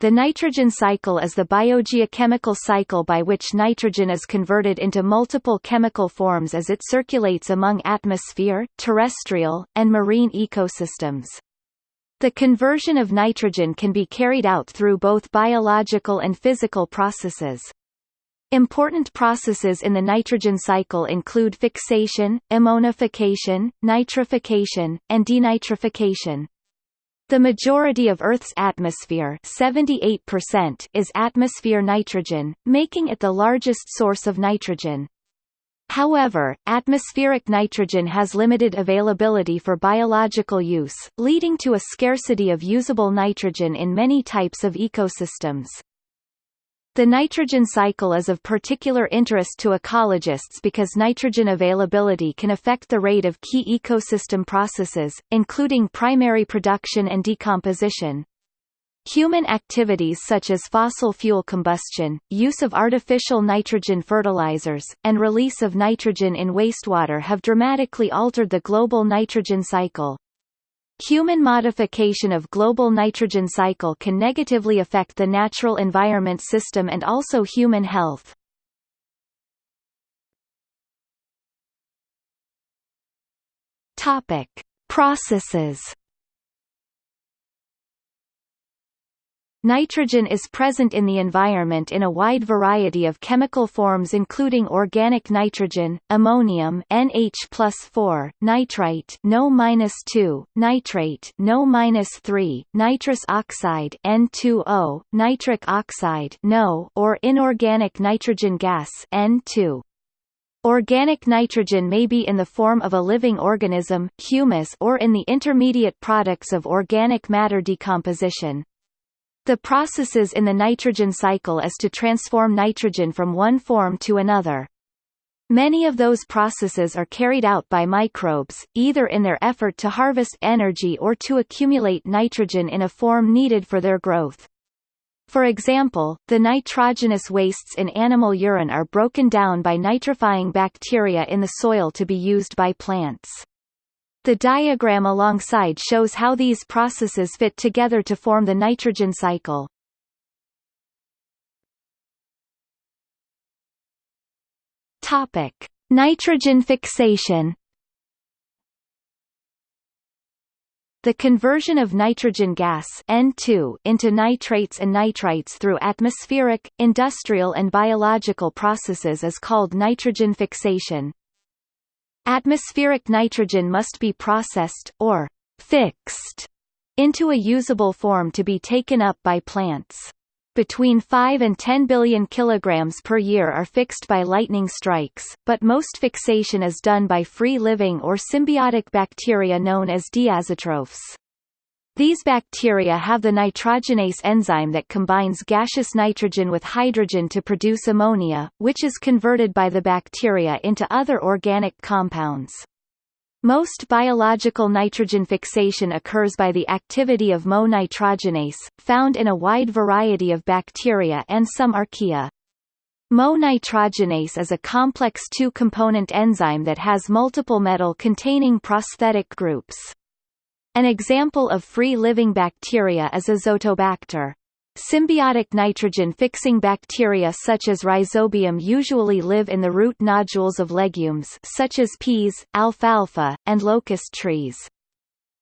The nitrogen cycle is the biogeochemical cycle by which nitrogen is converted into multiple chemical forms as it circulates among atmosphere, terrestrial, and marine ecosystems. The conversion of nitrogen can be carried out through both biological and physical processes. Important processes in the nitrogen cycle include fixation, ammonification, nitrification, and denitrification. The majority of Earth's atmosphere 78% is atmosphere nitrogen, making it the largest source of nitrogen. However, atmospheric nitrogen has limited availability for biological use, leading to a scarcity of usable nitrogen in many types of ecosystems. The nitrogen cycle is of particular interest to ecologists because nitrogen availability can affect the rate of key ecosystem processes, including primary production and decomposition. Human activities such as fossil fuel combustion, use of artificial nitrogen fertilizers, and release of nitrogen in wastewater have dramatically altered the global nitrogen cycle. Human modification of global nitrogen cycle can negatively affect the natural environment system and also human health. Topic: Processes Nitrogen is present in the environment in a wide variety of chemical forms including organic nitrogen, ammonium NH+4, nitrite NO-2, nitrate NO-3, nitrous oxide N2O, nitric oxide NO, or inorganic nitrogen gas N2. Organic nitrogen may be in the form of a living organism, humus or in the intermediate products of organic matter decomposition. The processes in the nitrogen cycle is to transform nitrogen from one form to another. Many of those processes are carried out by microbes, either in their effort to harvest energy or to accumulate nitrogen in a form needed for their growth. For example, the nitrogenous wastes in animal urine are broken down by nitrifying bacteria in the soil to be used by plants. The diagram alongside shows how these processes fit together to form the nitrogen cycle. Topic: Nitrogen fixation. The conversion of nitrogen gas N2 into nitrates and nitrites through atmospheric, industrial and biological processes is called nitrogen fixation. Atmospheric nitrogen must be processed, or fixed, into a usable form to be taken up by plants. Between 5 and 10 billion kilograms per year are fixed by lightning strikes, but most fixation is done by free-living or symbiotic bacteria known as diazotrophs. These bacteria have the nitrogenase enzyme that combines gaseous nitrogen with hydrogen to produce ammonia, which is converted by the bacteria into other organic compounds. Most biological nitrogen fixation occurs by the activity of Mo-nitrogenase, found in a wide variety of bacteria and some archaea. Mo-nitrogenase is a complex two-component enzyme that has multiple metal-containing prosthetic groups. An example of free-living bacteria is Azotobacter. Symbiotic nitrogen-fixing bacteria such as Rhizobium usually live in the root nodules of legumes such as peas, alfalfa, and locust trees.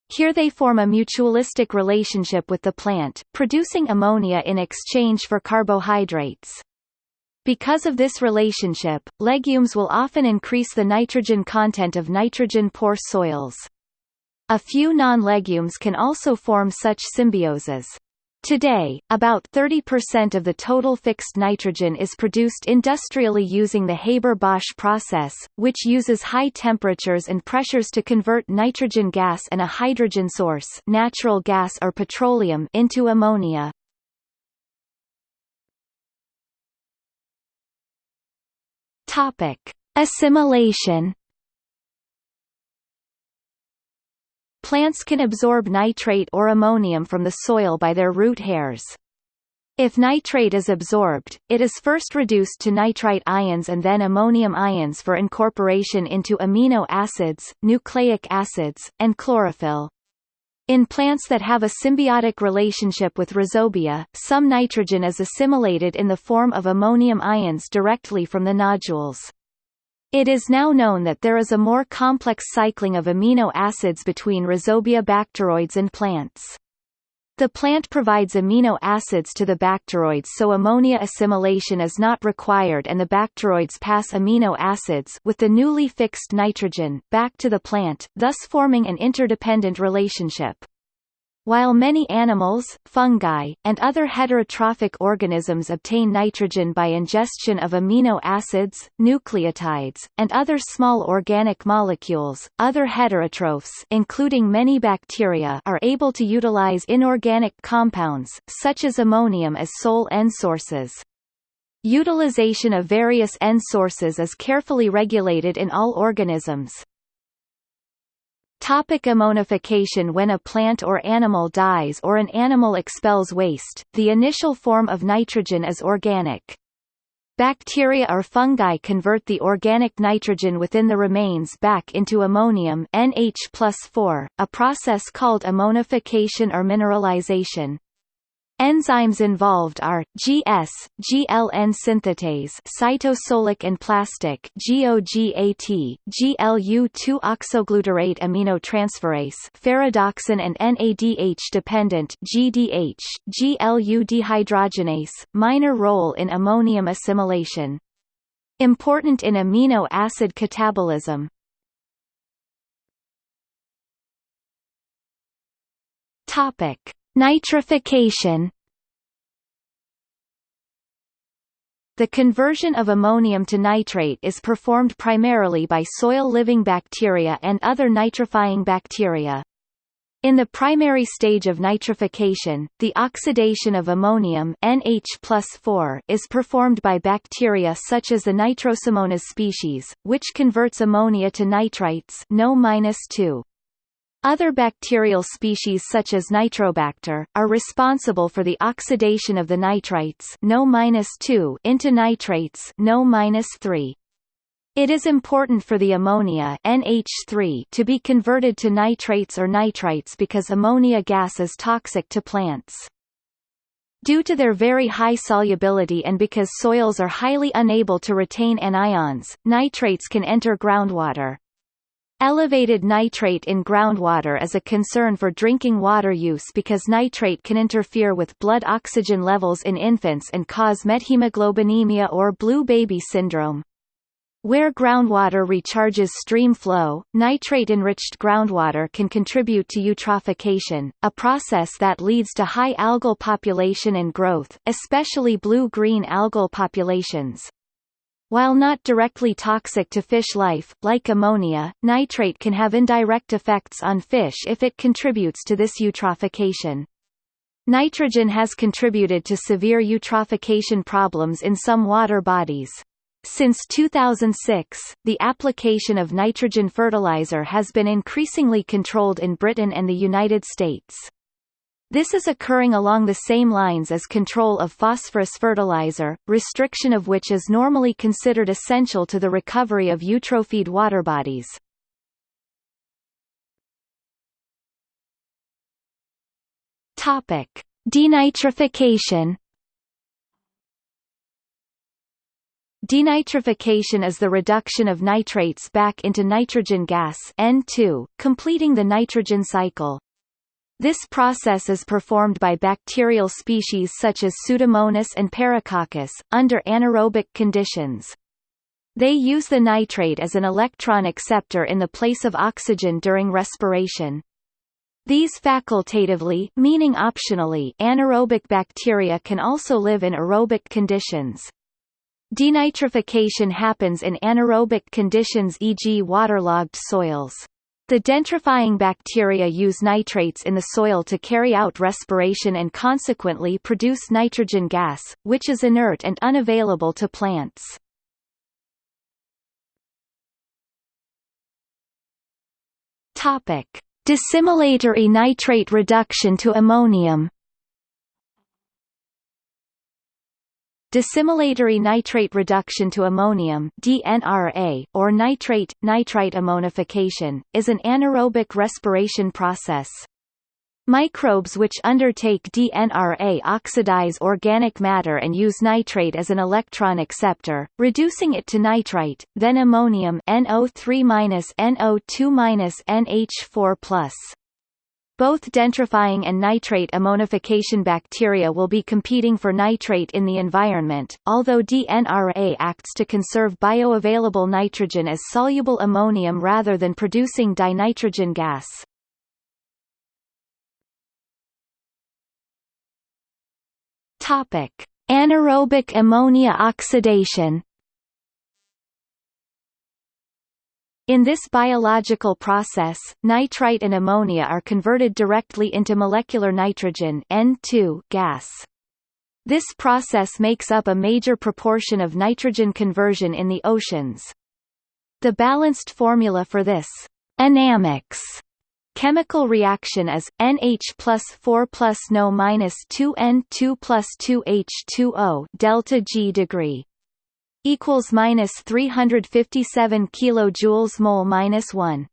Here they form a mutualistic relationship with the plant, producing ammonia in exchange for carbohydrates. Because of this relationship, legumes will often increase the nitrogen content of nitrogen-poor soils. A few non-legumes can also form such symbioses. Today, about 30% of the total fixed nitrogen is produced industrially using the Haber-Bosch process, which uses high temperatures and pressures to convert nitrogen gas and a hydrogen source natural gas or petroleum into ammonia. Assimilation Plants can absorb nitrate or ammonium from the soil by their root hairs. If nitrate is absorbed, it is first reduced to nitrite ions and then ammonium ions for incorporation into amino acids, nucleic acids, and chlorophyll. In plants that have a symbiotic relationship with rhizobia, some nitrogen is assimilated in the form of ammonium ions directly from the nodules. It is now known that there is a more complex cycling of amino acids between rhizobia bacteroids and plants. The plant provides amino acids to the bacteroids so ammonia assimilation is not required and the bacteroids pass amino acids with the newly fixed nitrogen back to the plant, thus forming an interdependent relationship. While many animals, fungi, and other heterotrophic organisms obtain nitrogen by ingestion of amino acids, nucleotides, and other small organic molecules, other heterotrophs including many bacteria are able to utilize inorganic compounds, such as ammonium as sole N sources. Utilization of various N sources is carefully regulated in all organisms. Topic ammonification When a plant or animal dies or an animal expels waste, the initial form of nitrogen is organic. Bacteria or fungi convert the organic nitrogen within the remains back into ammonium NH+4, a process called ammonification or mineralization. Enzymes involved are GS, GLN synthetase, cytosolic and plastid GOGAT, GLU2 oxoglutarate aminotransferase, ferredoxin and NADH dependent GDH, GLU dehydrogenase, minor role in ammonium assimilation. Important in amino acid catabolism. Topic Nitrification The conversion of ammonium to nitrate is performed primarily by soil-living bacteria and other nitrifying bacteria. In the primary stage of nitrification, the oxidation of ammonium NH is performed by bacteria such as the Nitrosomonas species, which converts ammonia to nitrites NO-2. Other bacterial species such as Nitrobacter, are responsible for the oxidation of the nitrites NO into nitrates NO-3. It is important for the ammonia NH3 to be converted to nitrates or nitrites because ammonia gas is toxic to plants. Due to their very high solubility and because soils are highly unable to retain anions, nitrates can enter groundwater. Elevated nitrate in groundwater is a concern for drinking water use because nitrate can interfere with blood oxygen levels in infants and cause methemoglobinemia or blue baby syndrome. Where groundwater recharges stream flow, nitrate-enriched groundwater can contribute to eutrophication, a process that leads to high algal population and growth, especially blue-green algal populations. While not directly toxic to fish life, like ammonia, nitrate can have indirect effects on fish if it contributes to this eutrophication. Nitrogen has contributed to severe eutrophication problems in some water bodies. Since 2006, the application of nitrogen fertilizer has been increasingly controlled in Britain and the United States. This is occurring along the same lines as control of phosphorus fertilizer, restriction of which is normally considered essential to the recovery of eutrophied water bodies. Topic: Denitrification. Denitrification is the reduction of nitrates back into nitrogen gas N2, completing the nitrogen cycle. This process is performed by bacterial species such as Pseudomonas and Paracoccus, under anaerobic conditions. They use the nitrate as an electron acceptor in the place of oxygen during respiration. These facultatively meaning optionally anaerobic bacteria can also live in aerobic conditions. Denitrification happens in anaerobic conditions e.g. waterlogged soils. The denitrifying bacteria use nitrates in the soil to carry out respiration and consequently produce nitrogen gas, which is inert and unavailable to plants. Topic: Dissimilatory nitrate reduction to ammonium Dissimilatory nitrate reduction to ammonium DNRA, or nitrate, nitrite ammonification, is an anaerobic respiration process. Microbes which undertake DNRA oxidize organic matter and use nitrate as an electron acceptor, reducing it to nitrite, then ammonium NO3-NO2-NH4+. Both denitrifying and nitrate ammonification bacteria will be competing for nitrate in the environment, although DNRA acts to conserve bioavailable nitrogen as soluble ammonium rather than producing dinitrogen gas. Topic: Anaerobic ammonia oxidation. In this biological process, nitrite and ammonia are converted directly into molecular nitrogen N2 gas. This process makes up a major proportion of nitrogen conversion in the oceans. The balanced formula for this anammox Chemical reaction is NH plus 4 plus NO minus 2 N2 plus 2 H2O delta G degree equals minus 357 kilojoules mole minus 1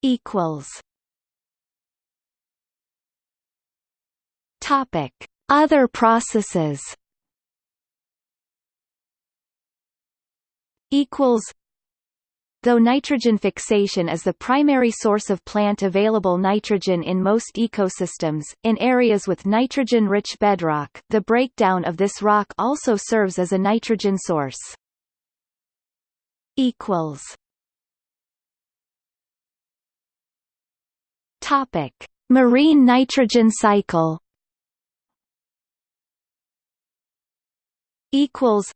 equals Topic. Other processes equals Though nitrogen fixation is the primary source of plant-available nitrogen in most ecosystems, in areas with nitrogen-rich bedrock, the breakdown of this rock also serves as a nitrogen source. Equals. Topic: Marine nitrogen cycle. Equals.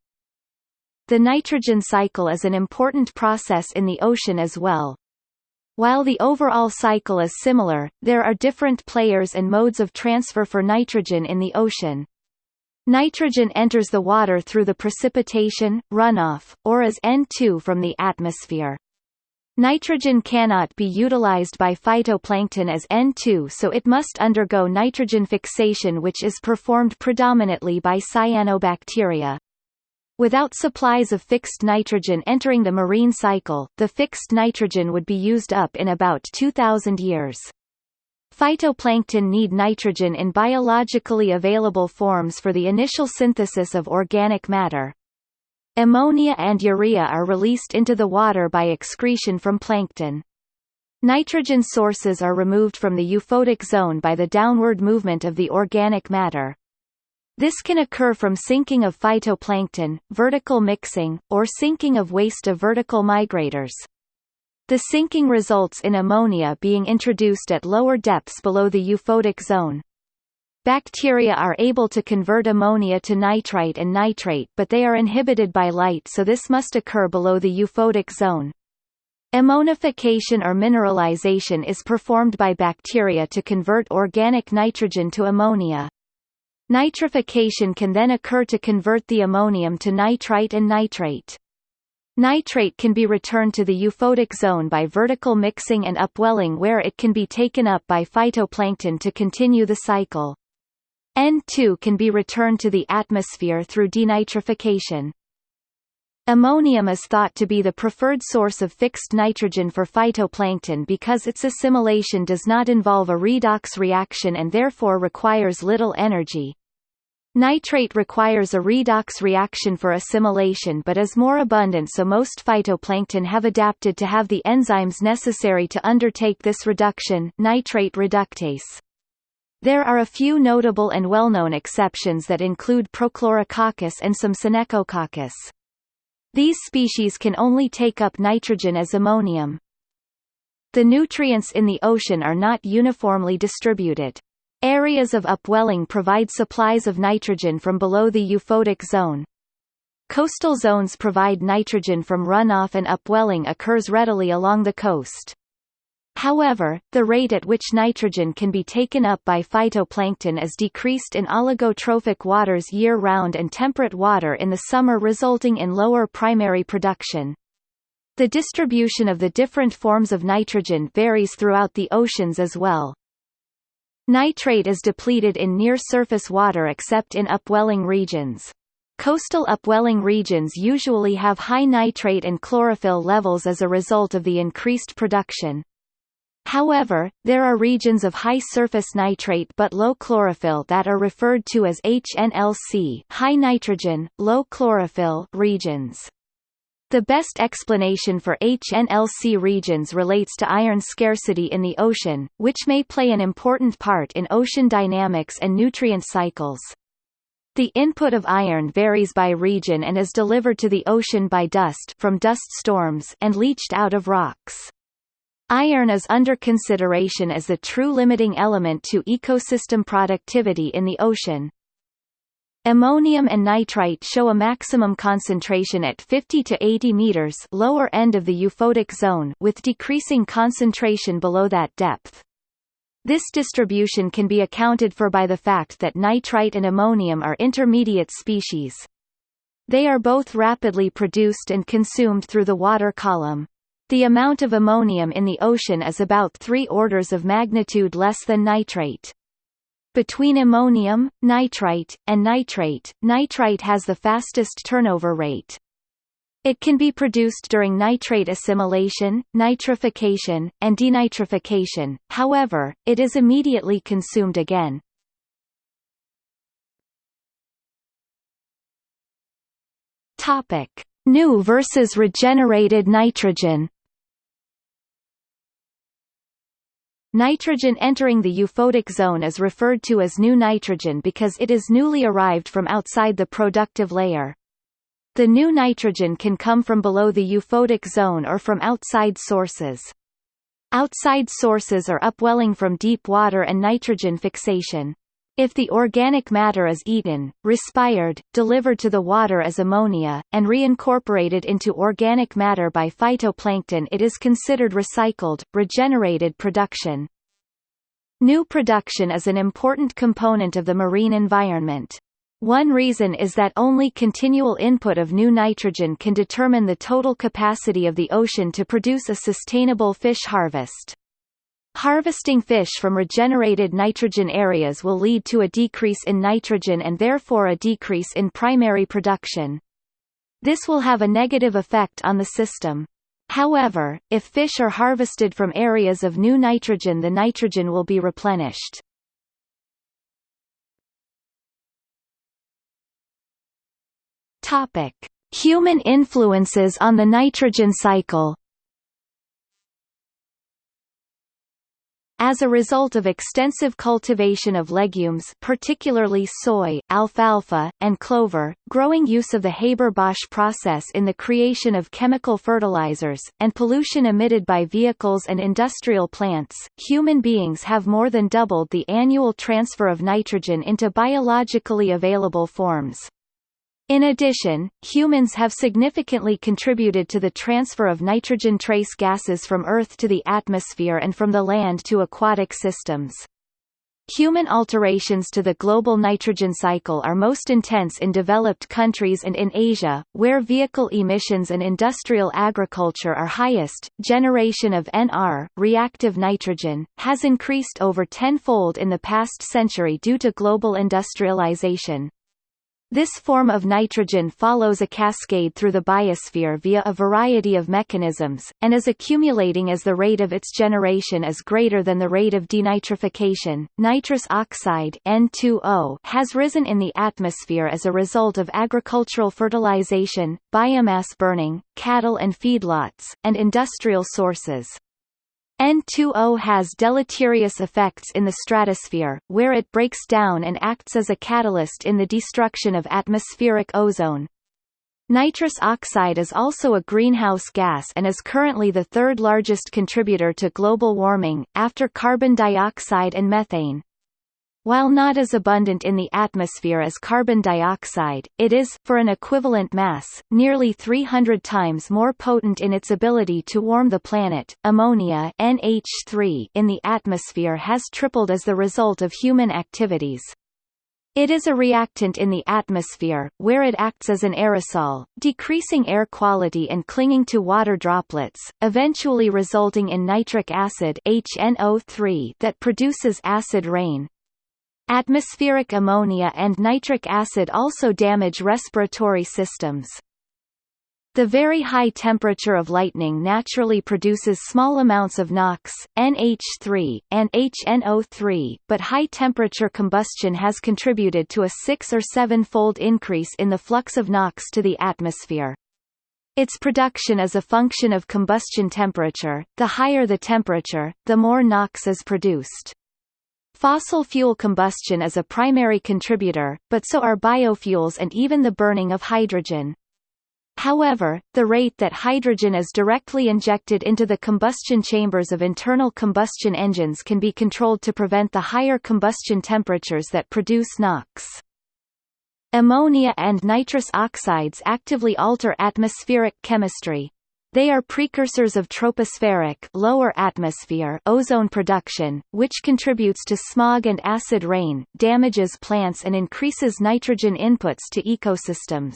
The nitrogen cycle is an important process in the ocean as well. While the overall cycle is similar, there are different players and modes of transfer for nitrogen in the ocean. Nitrogen enters the water through the precipitation, runoff, or as N2 from the atmosphere. Nitrogen cannot be utilized by phytoplankton as N2 so it must undergo nitrogen fixation which is performed predominantly by cyanobacteria. Without supplies of fixed nitrogen entering the marine cycle, the fixed nitrogen would be used up in about 2,000 years. Phytoplankton need nitrogen in biologically available forms for the initial synthesis of organic matter. Ammonia and urea are released into the water by excretion from plankton. Nitrogen sources are removed from the euphotic zone by the downward movement of the organic matter. This can occur from sinking of phytoplankton, vertical mixing, or sinking of waste of vertical migrators. The sinking results in ammonia being introduced at lower depths below the euphotic zone. Bacteria are able to convert ammonia to nitrite and nitrate but they are inhibited by light so this must occur below the euphotic zone. Ammonification or mineralization is performed by bacteria to convert organic nitrogen to ammonia. Nitrification can then occur to convert the ammonium to nitrite and nitrate. Nitrate can be returned to the euphotic zone by vertical mixing and upwelling where it can be taken up by phytoplankton to continue the cycle. N2 can be returned to the atmosphere through denitrification. Ammonium is thought to be the preferred source of fixed nitrogen for phytoplankton because its assimilation does not involve a redox reaction and therefore requires little energy. Nitrate requires a redox reaction for assimilation but is more abundant so most phytoplankton have adapted to have the enzymes necessary to undertake this reduction nitrate reductase. There are a few notable and well-known exceptions that include Prochlorococcus and some Synechococcus. These species can only take up nitrogen as ammonium. The nutrients in the ocean are not uniformly distributed. Areas of upwelling provide supplies of nitrogen from below the euphotic zone. Coastal zones provide nitrogen from runoff and upwelling occurs readily along the coast. However, the rate at which nitrogen can be taken up by phytoplankton is decreased in oligotrophic waters year-round and temperate water in the summer resulting in lower primary production. The distribution of the different forms of nitrogen varies throughout the oceans as well. Nitrate is depleted in near-surface water except in upwelling regions. Coastal upwelling regions usually have high nitrate and chlorophyll levels as a result of the increased production. However, there are regions of high surface nitrate but low chlorophyll that are referred to as HNLC high nitrogen, low chlorophyll regions. The best explanation for HNLC regions relates to iron scarcity in the ocean, which may play an important part in ocean dynamics and nutrient cycles. The input of iron varies by region and is delivered to the ocean by dust from dust storms and leached out of rocks. Iron is under consideration as the true limiting element to ecosystem productivity in the ocean. Ammonium and nitrite show a maximum concentration at 50 to 80 meters lower end of the euphotic zone with decreasing concentration below that depth. This distribution can be accounted for by the fact that nitrite and ammonium are intermediate species. They are both rapidly produced and consumed through the water column. The amount of ammonium in the ocean is about three orders of magnitude less than nitrate. Between ammonium, nitrite, and nitrate, nitrite has the fastest turnover rate. It can be produced during nitrate assimilation, nitrification, and denitrification, however, it is immediately consumed again. New versus regenerated nitrogen. Nitrogen entering the euphotic zone is referred to as new nitrogen because it is newly arrived from outside the productive layer. The new nitrogen can come from below the euphotic zone or from outside sources. Outside sources are upwelling from deep water and nitrogen fixation. If the organic matter is eaten, respired, delivered to the water as ammonia, and reincorporated into organic matter by phytoplankton it is considered recycled, regenerated production. New production is an important component of the marine environment. One reason is that only continual input of new nitrogen can determine the total capacity of the ocean to produce a sustainable fish harvest. Harvesting fish from regenerated nitrogen areas will lead to a decrease in nitrogen and therefore a decrease in primary production. This will have a negative effect on the system. However, if fish are harvested from areas of new nitrogen the nitrogen will be replenished. Human influences on the nitrogen cycle. As a result of extensive cultivation of legumes particularly soy, alfalfa, and clover, growing use of the Haber-Bosch process in the creation of chemical fertilizers, and pollution emitted by vehicles and industrial plants, human beings have more than doubled the annual transfer of nitrogen into biologically available forms. In addition, humans have significantly contributed to the transfer of nitrogen trace gases from Earth to the atmosphere and from the land to aquatic systems. Human alterations to the global nitrogen cycle are most intense in developed countries and in Asia, where vehicle emissions and industrial agriculture are highest. Generation of NR, reactive nitrogen, has increased over tenfold in the past century due to global industrialization. This form of nitrogen follows a cascade through the biosphere via a variety of mechanisms, and is accumulating as the rate of its generation is greater than the rate of denitrification. Nitrous oxide N2O has risen in the atmosphere as a result of agricultural fertilization, biomass burning, cattle and feedlots, and industrial sources. N2O has deleterious effects in the stratosphere, where it breaks down and acts as a catalyst in the destruction of atmospheric ozone. Nitrous oxide is also a greenhouse gas and is currently the third largest contributor to global warming, after carbon dioxide and methane. While not as abundant in the atmosphere as carbon dioxide, it is, for an equivalent mass, nearly 300 times more potent in its ability to warm the planet. Ammonia NH3 in the atmosphere has tripled as the result of human activities. It is a reactant in the atmosphere, where it acts as an aerosol, decreasing air quality and clinging to water droplets, eventually resulting in nitric acid HNO3 that produces acid rain. Atmospheric ammonia and nitric acid also damage respiratory systems. The very high temperature of lightning naturally produces small amounts of NOx, NH3, and HNO3, but high temperature combustion has contributed to a six- or seven-fold increase in the flux of NOx to the atmosphere. Its production is a function of combustion temperature, the higher the temperature, the more NOx is produced. Fossil fuel combustion is a primary contributor, but so are biofuels and even the burning of hydrogen. However, the rate that hydrogen is directly injected into the combustion chambers of internal combustion engines can be controlled to prevent the higher combustion temperatures that produce NOx. Ammonia and nitrous oxides actively alter atmospheric chemistry. They are precursors of tropospheric lower atmosphere ozone production, which contributes to smog and acid rain, damages plants and increases nitrogen inputs to ecosystems.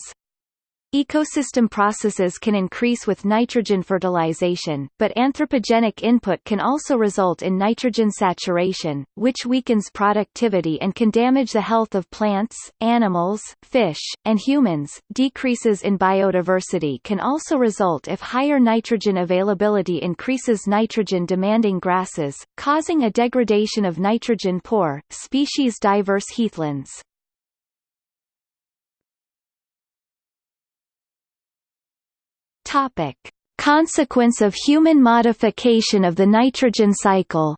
Ecosystem processes can increase with nitrogen fertilization, but anthropogenic input can also result in nitrogen saturation, which weakens productivity and can damage the health of plants, animals, fish, and humans. Decreases in biodiversity can also result if higher nitrogen availability increases nitrogen demanding grasses, causing a degradation of nitrogen poor, species diverse heathlands. Topic: Consequence of human modification of the nitrogen cycle.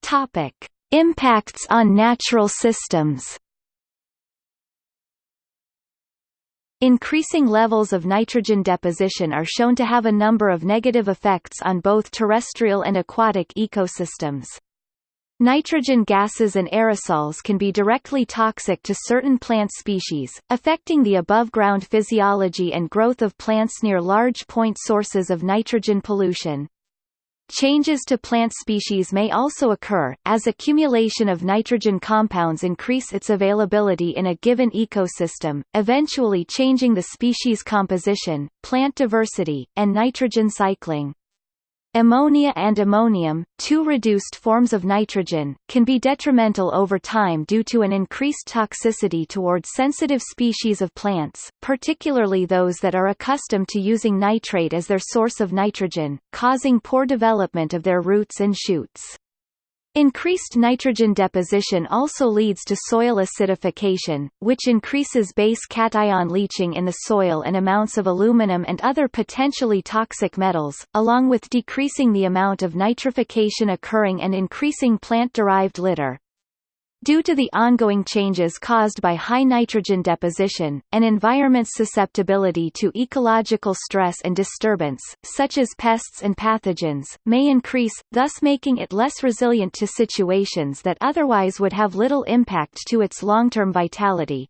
Topic: Impacts on natural systems. Increasing levels of nitrogen deposition are shown to have a number of negative effects on both terrestrial and aquatic ecosystems. Nitrogen gases and aerosols can be directly toxic to certain plant species, affecting the above-ground physiology and growth of plants near large point sources of nitrogen pollution. Changes to plant species may also occur, as accumulation of nitrogen compounds increase its availability in a given ecosystem, eventually changing the species composition, plant diversity, and nitrogen cycling. Ammonia and ammonium, two reduced forms of nitrogen, can be detrimental over time due to an increased toxicity toward sensitive species of plants, particularly those that are accustomed to using nitrate as their source of nitrogen, causing poor development of their roots and shoots. Increased nitrogen deposition also leads to soil acidification, which increases base cation leaching in the soil and amounts of aluminum and other potentially toxic metals, along with decreasing the amount of nitrification occurring and increasing plant-derived litter. Due to the ongoing changes caused by high nitrogen deposition, an environment's susceptibility to ecological stress and disturbance, such as pests and pathogens, may increase, thus making it less resilient to situations that otherwise would have little impact to its long-term vitality.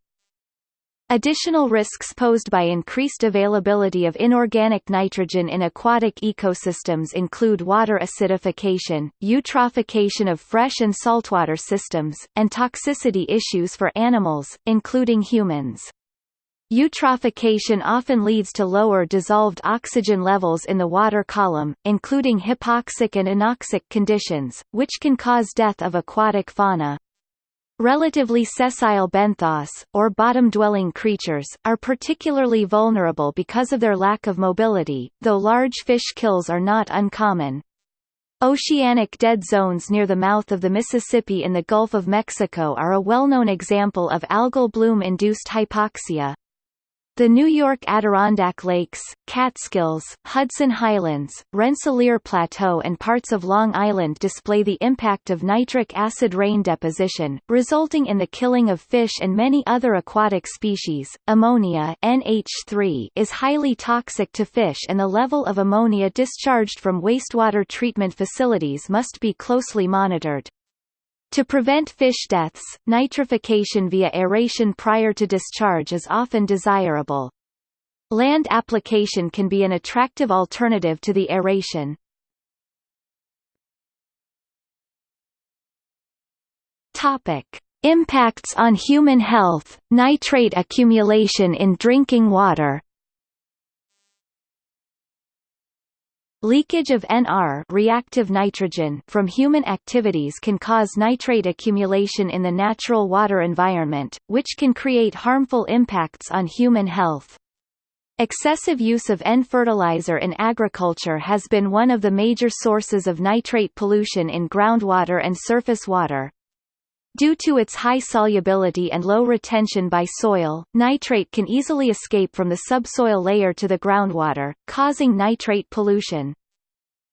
Additional risks posed by increased availability of inorganic nitrogen in aquatic ecosystems include water acidification, eutrophication of fresh and saltwater systems, and toxicity issues for animals, including humans. Eutrophication often leads to lower dissolved oxygen levels in the water column, including hypoxic and anoxic conditions, which can cause death of aquatic fauna. Relatively sessile benthos, or bottom-dwelling creatures, are particularly vulnerable because of their lack of mobility, though large fish kills are not uncommon. Oceanic dead zones near the mouth of the Mississippi in the Gulf of Mexico are a well-known example of algal bloom-induced hypoxia. The New York Adirondack Lakes, Catskills, Hudson Highlands, Rensselaer Plateau and parts of Long Island display the impact of nitric acid rain deposition, resulting in the killing of fish and many other aquatic species. Ammonia NH3 is highly toxic to fish and the level of ammonia discharged from wastewater treatment facilities must be closely monitored. To prevent fish deaths, nitrification via aeration prior to discharge is often desirable. Land application can be an attractive alternative to the aeration. Topic: Impacts on human health, nitrate accumulation in drinking water Leakage of NR reactive nitrogen from human activities can cause nitrate accumulation in the natural water environment, which can create harmful impacts on human health. Excessive use of N-fertilizer in agriculture has been one of the major sources of nitrate pollution in groundwater and surface water. Due to its high solubility and low retention by soil, nitrate can easily escape from the subsoil layer to the groundwater, causing nitrate pollution.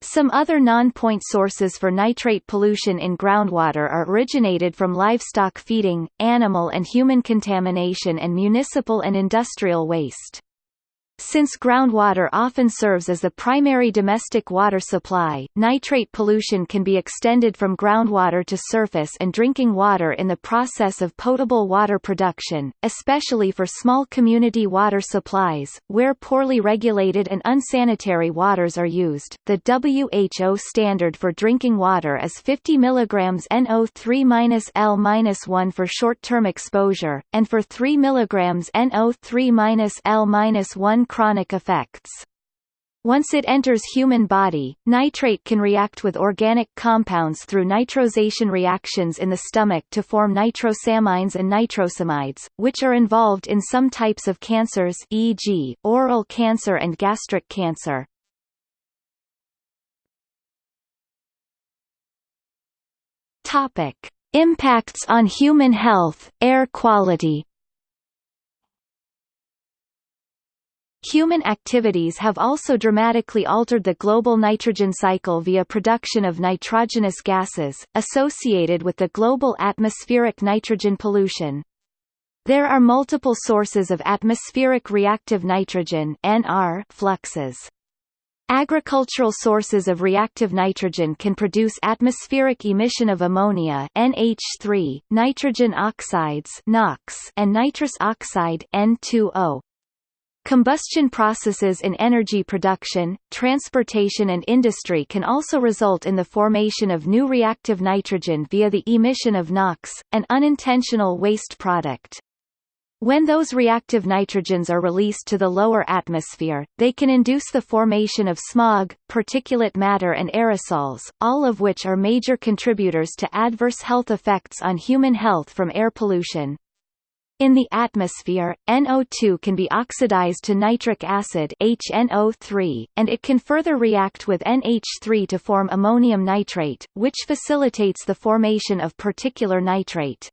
Some other non-point sources for nitrate pollution in groundwater are originated from livestock feeding, animal and human contamination and municipal and industrial waste. Since groundwater often serves as the primary domestic water supply, nitrate pollution can be extended from groundwater to surface and drinking water in the process of potable water production, especially for small community water supplies, where poorly regulated and unsanitary waters are used. The WHO standard for drinking water is 50 mg NO3-L-1 for short-term exposure, and for 3 mg NO3-L-1 chronic effects. Once it enters human body, nitrate can react with organic compounds through nitrosation reactions in the stomach to form nitrosamines and nitrosamides, which are involved in some types of cancers e.g., oral cancer and gastric cancer. Topic: Impacts on human health, air quality Human activities have also dramatically altered the global nitrogen cycle via production of nitrogenous gases, associated with the global atmospheric nitrogen pollution. There are multiple sources of atmospheric reactive nitrogen NR fluxes. Agricultural sources of reactive nitrogen can produce atmospheric emission of ammonia NH3, nitrogen oxides NOx, and nitrous oxide N2O. Combustion processes in energy production, transportation and industry can also result in the formation of new reactive nitrogen via the emission of NOx, an unintentional waste product. When those reactive nitrogens are released to the lower atmosphere, they can induce the formation of smog, particulate matter and aerosols, all of which are major contributors to adverse health effects on human health from air pollution. In the atmosphere, NO2 can be oxidized to nitric acid HNO3, and it can further react with NH3 to form ammonium nitrate, which facilitates the formation of particulate nitrate.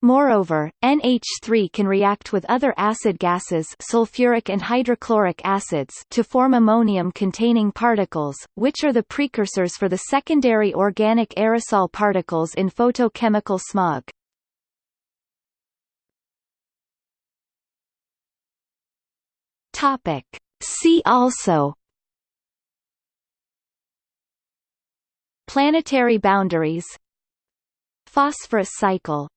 Moreover, NH3 can react with other acid gases sulfuric and hydrochloric acids to form ammonium-containing particles, which are the precursors for the secondary organic aerosol particles in photochemical smog. Topic. See also Planetary boundaries Phosphorus cycle